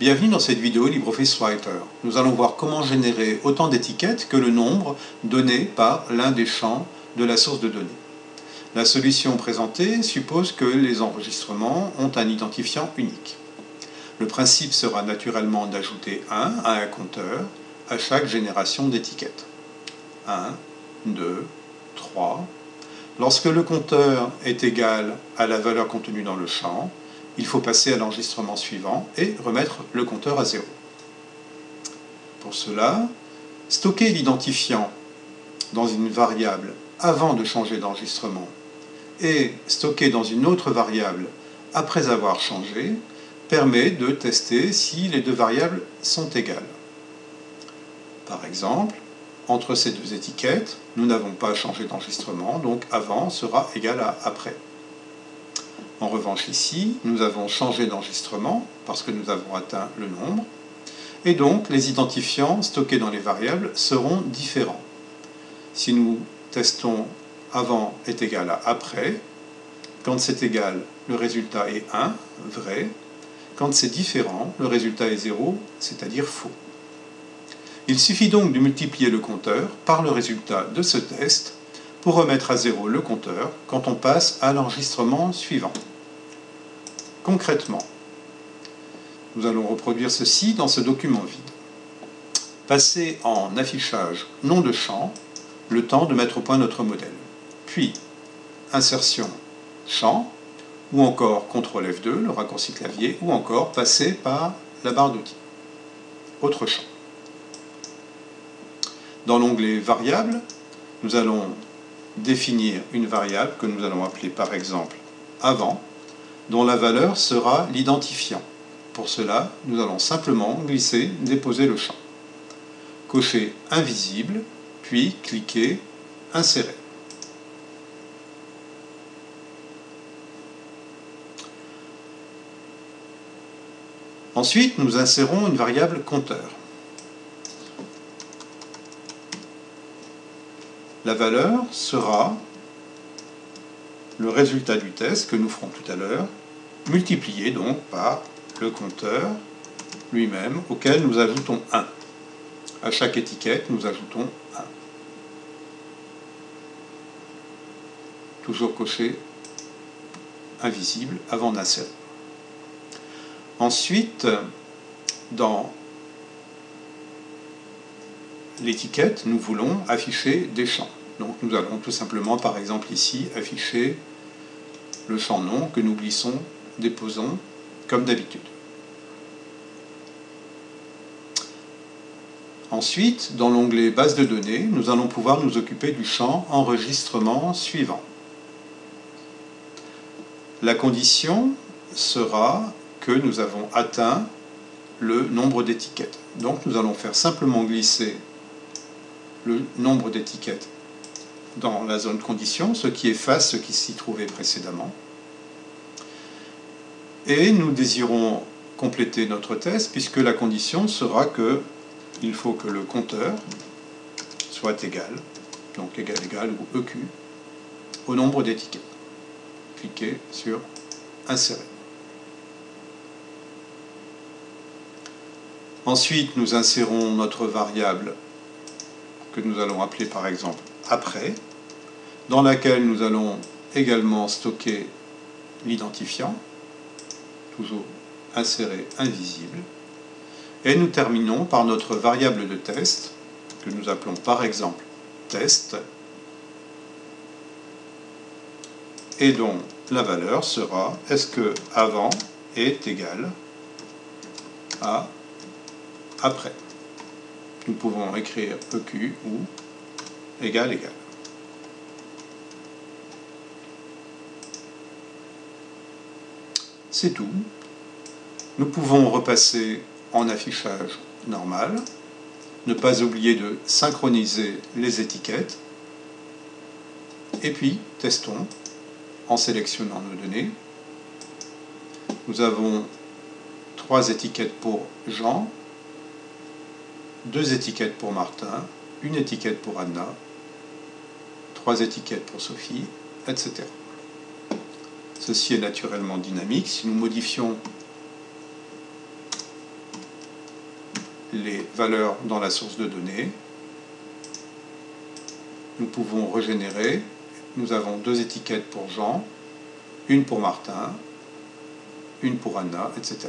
Bienvenue dans cette vidéo LibreOffice Writer. Nous allons voir comment générer autant d'étiquettes que le nombre donné par l'un des champs de la source de données. La solution présentée suppose que les enregistrements ont un identifiant unique. Le principe sera naturellement d'ajouter 1 à un compteur à chaque génération d'étiquettes. 1, 2, 3. Lorsque le compteur est égal à la valeur contenue dans le champ, il faut passer à l'enregistrement suivant et remettre le compteur à 0. Pour cela, stocker l'identifiant dans une variable avant de changer d'enregistrement et stocker dans une autre variable après avoir changé permet de tester si les deux variables sont égales. Par exemple, entre ces deux étiquettes, nous n'avons pas changé d'enregistrement, donc avant sera égal à après. En revanche ici, nous avons changé d'enregistrement parce que nous avons atteint le nombre, et donc les identifiants stockés dans les variables seront différents. Si nous testons avant est égal à après, quand c'est égal, le résultat est 1, vrai. Quand c'est différent, le résultat est 0, c'est-à-dire faux. Il suffit donc de multiplier le compteur par le résultat de ce test pour remettre à 0 le compteur quand on passe à l'enregistrement suivant. Concrètement, nous allons reproduire ceci dans ce document vide. Passer en affichage nom de champ le temps de mettre au point notre modèle. Puis, insertion champ, ou encore CTRL F2, le raccourci clavier, ou encore passer par la barre d'outils. Autre champ. Dans l'onglet Variables, nous allons définir une variable que nous allons appeler par exemple avant, dont la valeur sera l'identifiant. Pour cela, nous allons simplement glisser, déposer le champ. Cocher Invisible, puis cliquer Insérer. Ensuite, nous insérons une variable compteur. La valeur sera le résultat du test que nous ferons tout à l'heure, multiplié donc par le compteur lui-même auquel nous ajoutons 1. À chaque étiquette, nous ajoutons 1. Toujours coché invisible avant d'insérer. Ensuite, dans l'étiquette, nous voulons afficher des champs. Donc nous allons tout simplement, par exemple ici, afficher le champ nom que nous glissons, déposons, comme d'habitude. Ensuite, dans l'onglet Base de données, nous allons pouvoir nous occuper du champ Enregistrement suivant. La condition sera que nous avons atteint le nombre d'étiquettes. Donc nous allons faire simplement glisser le nombre d'étiquettes dans la zone condition, ce qui efface ce qui s'y trouvait précédemment. Et nous désirons compléter notre test puisque la condition sera que il faut que le compteur soit égal, donc égal égal ou EQ, au nombre d'étiquettes. Cliquez sur Insérer. Ensuite, nous insérons notre variable que nous allons appeler par exemple après, dans laquelle nous allons également stocker l'identifiant, toujours insérer invisible, et nous terminons par notre variable de test, que nous appelons par exemple test, et dont la valeur sera est-ce que avant est égal à après nous pouvons écrire EQ ou égal égal. C'est tout. Nous pouvons repasser en affichage normal, ne pas oublier de synchroniser les étiquettes, et puis testons en sélectionnant nos données. Nous avons trois étiquettes pour Jean, deux étiquettes pour Martin, une étiquette pour Anna, trois étiquettes pour Sophie, etc. Ceci est naturellement dynamique. Si nous modifions les valeurs dans la source de données. Nous pouvons régénérer. Nous avons deux étiquettes pour Jean, une pour Martin, une pour Anna, etc.